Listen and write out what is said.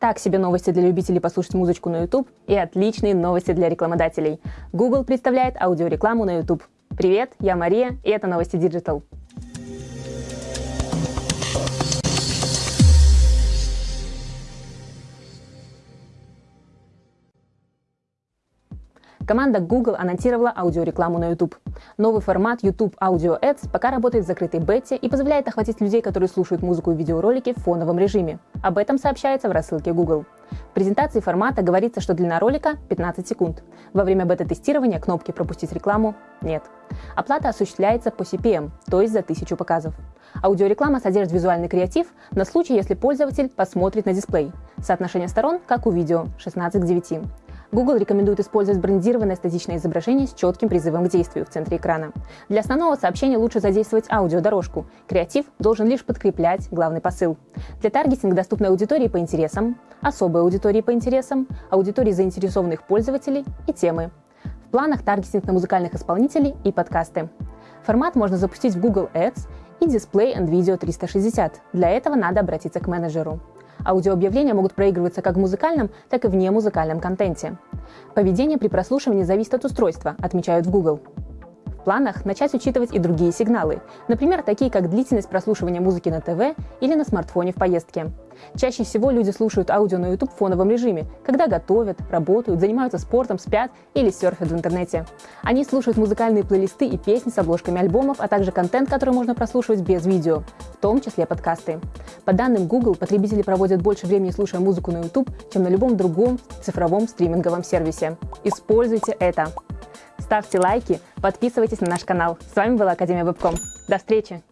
Так себе новости для любителей послушать музычку на YouTube и отличные новости для рекламодателей. Google представляет аудиорекламу на YouTube. Привет, я Мария, и это новости Digital. Команда Google анонсировала аудиорекламу на YouTube. Новый формат YouTube Audio Ads пока работает в закрытой бете и позволяет охватить людей, которые слушают музыку и видеоролики в фоновом режиме. Об этом сообщается в рассылке Google. В презентации формата говорится, что длина ролика 15 секунд. Во время бета-тестирования кнопки «Пропустить рекламу» нет. Оплата осуществляется по CPM, то есть за тысячу показов. Аудиореклама содержит визуальный креатив на случай, если пользователь посмотрит на дисплей. Соотношение сторон, как у видео, 16 к 9. Google рекомендует использовать брендированное статичное изображение с четким призывом к действию в центре экрана. Для основного сообщения лучше задействовать аудиодорожку. Креатив должен лишь подкреплять главный посыл. Для таргетинга доступны аудитории по интересам, особой аудитории по интересам, аудитории заинтересованных пользователей и темы. В планах таргетинг на музыкальных исполнителей и подкасты. Формат можно запустить в Google Ads и Display and Video 360. Для этого надо обратиться к менеджеру. Аудиообъявления могут проигрываться как в музыкальном, так и в немузыкальном контенте. Поведение при прослушивании зависит от устройства, отмечают в Google. В планах начать учитывать и другие сигналы, например, такие как длительность прослушивания музыки на ТВ или на смартфоне в поездке. Чаще всего люди слушают аудио на YouTube в фоновом режиме, когда готовят, работают, занимаются спортом, спят или серфят в интернете. Они слушают музыкальные плейлисты и песни с обложками альбомов, а также контент, который можно прослушивать без видео, том числе подкасты. По данным Google, потребители проводят больше времени слушая музыку на YouTube, чем на любом другом цифровом стриминговом сервисе. Используйте это! Ставьте лайки, подписывайтесь на наш канал. С вами была Академия Вебком. До встречи!